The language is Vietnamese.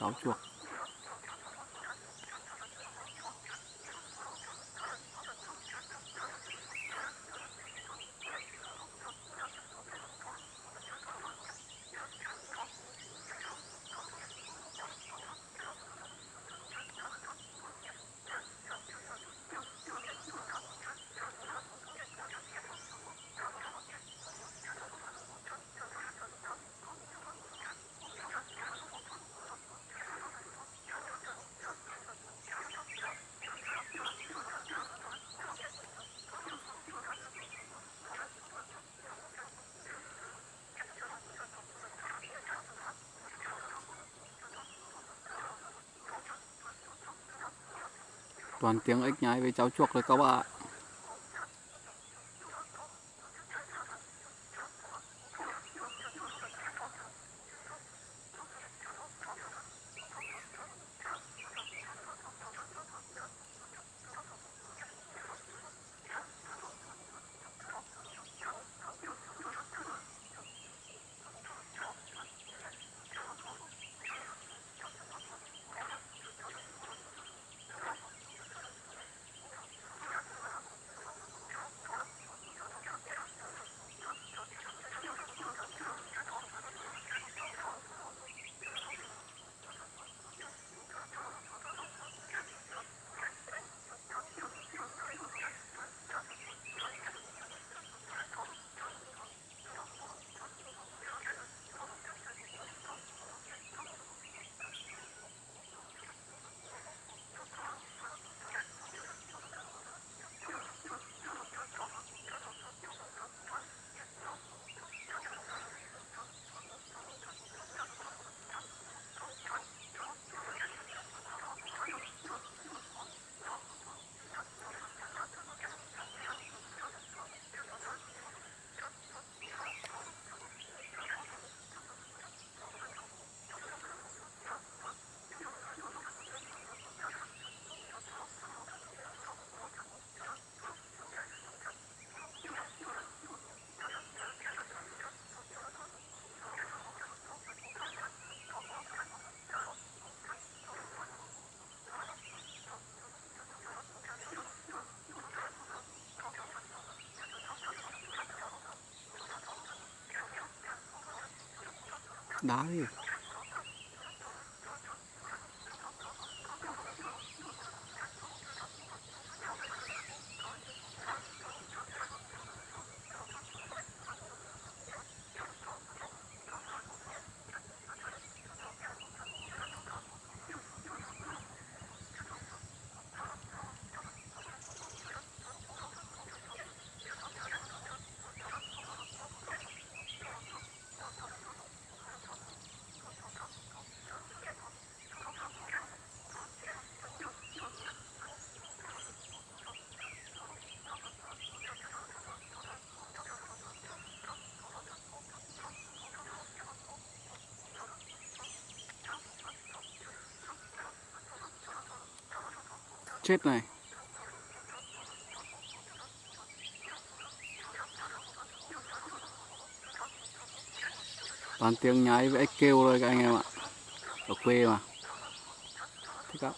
cáo chuộc toàn tiếng ếch nhái với cháu chuộc thôi các bạn ạ đá chết này toàn tiếng nhái với ếch kêu thôi các anh em ạ. Ở quê mà. Thích lắm.